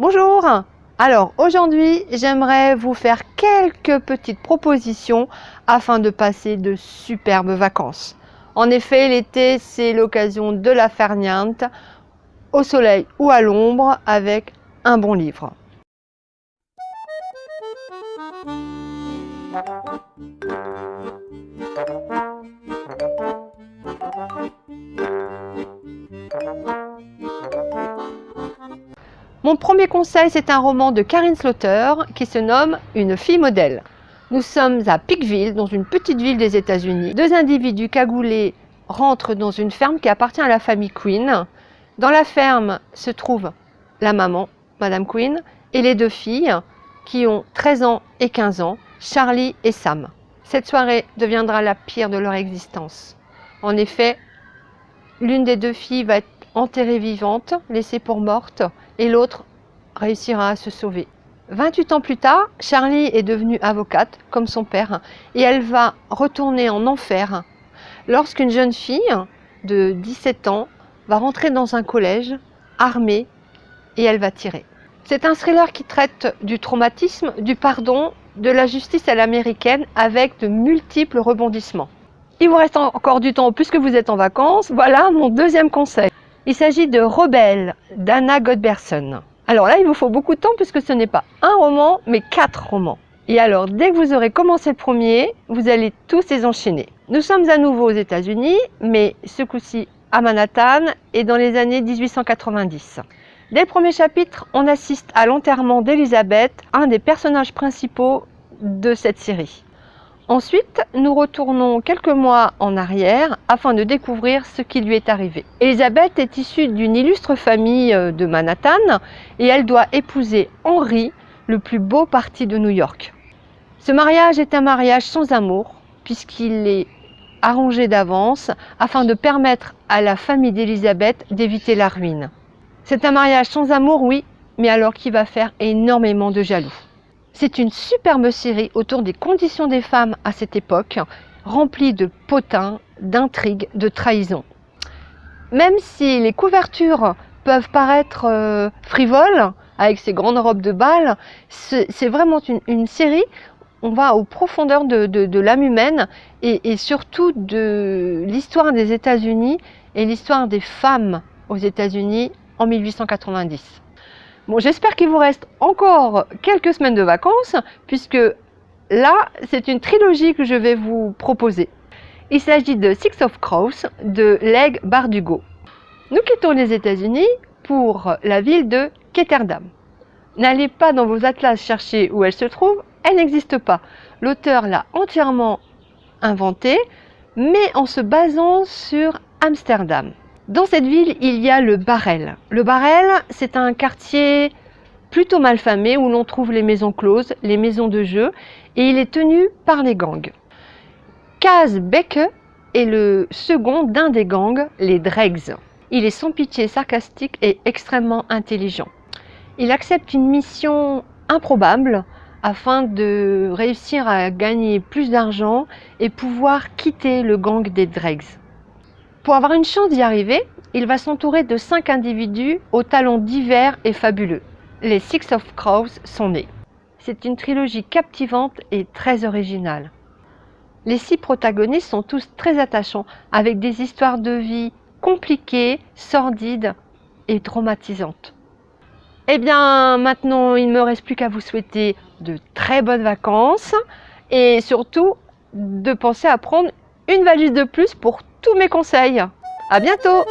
Bonjour Alors aujourd'hui j'aimerais vous faire quelques petites propositions afin de passer de superbes vacances. En effet l'été c'est l'occasion de la ferniente au soleil ou à l'ombre avec un bon livre. Mon premier conseil, c'est un roman de Karine Slaughter qui se nomme Une fille modèle. Nous sommes à Pickville, dans une petite ville des États-Unis. Deux individus cagoulés rentrent dans une ferme qui appartient à la famille Queen. Dans la ferme se trouve la maman, Madame Queen, et les deux filles qui ont 13 ans et 15 ans, Charlie et Sam. Cette soirée deviendra la pire de leur existence. En effet, l'une des deux filles va être enterrée vivante, laissée pour morte, et l'autre réussira à se sauver. 28 ans plus tard, Charlie est devenue avocate, comme son père, et elle va retourner en enfer lorsqu'une jeune fille de 17 ans va rentrer dans un collège armée et elle va tirer. C'est un thriller qui traite du traumatisme, du pardon, de la justice à l'américaine avec de multiples rebondissements. Il vous reste encore du temps puisque vous êtes en vacances. Voilà mon deuxième conseil. Il s'agit de Rebelle d'Anna Godberson. Alors là, il vous faut beaucoup de temps puisque ce n'est pas un roman, mais quatre romans. Et alors, dès que vous aurez commencé le premier, vous allez tous les enchaîner. Nous sommes à nouveau aux États-Unis, mais ce coup-ci à Manhattan et dans les années 1890. Dès le premier chapitre, on assiste à l'enterrement d'Elisabeth, un des personnages principaux de cette série. Ensuite, nous retournons quelques mois en arrière afin de découvrir ce qui lui est arrivé. Elisabeth est issue d'une illustre famille euh, de Manhattan et elle doit épouser Henry, le plus beau parti de New York. Ce mariage est un mariage sans amour puisqu'il est arrangé d'avance afin de permettre à la famille d'Elisabeth d'éviter la ruine. C'est un mariage sans amour, oui, mais alors qui va faire énormément de jaloux. C'est une superbe série autour des conditions des femmes à cette époque, remplie de potins, d'intrigues, de trahisons. Même si les couvertures peuvent paraître euh, frivoles, avec ces grandes robes de bal, c'est vraiment une, série, on va aux profondeurs de, l'âme humaine et, et surtout de l'histoire des États-Unis et l'histoire des femmes aux États-Unis en 1890. Bon, j'espère qu'il vous reste encore quelques semaines de vacances, puisque là, c'est une trilogie que je vais vous proposer. Il s'agit de Six of Crows de Leg Bardugo. Nous quittons les États-Unis pour la ville de Ketterdam. N'allez pas dans vos atlas chercher où elle se trouve, elle n'existe pas. L'auteur l'a entièrement inventée, mais en se basant sur Amsterdam. Dans cette ville, il y a le Barrel. Le Barrel, c'est un quartier plutôt mal famé où l'on trouve les maisons closes, les maisons de jeu, et il est tenu par les gangs. Kaz Beke est le second d'un des gangs, les Dregs. Il est sans pitié, sarcastique et extrêmement intelligent. Il accepte une mission improbable afin de réussir à gagner plus d'argent et pouvoir quitter le gang des Dregs. Pour avoir une chance d'y arriver, il va s'entourer de cinq individus aux talents divers et fabuleux. Les Six of Crows sont nés. C'est une trilogie captivante et très originale. Les six protagonistes sont tous très attachants, avec des histoires de vie compliquées, sordides et traumatisantes. Eh bien, maintenant, il ne me reste plus qu'à vous souhaiter de très bonnes vacances et surtout de penser à prendre une valise de plus pour tous mes conseils. À bientôt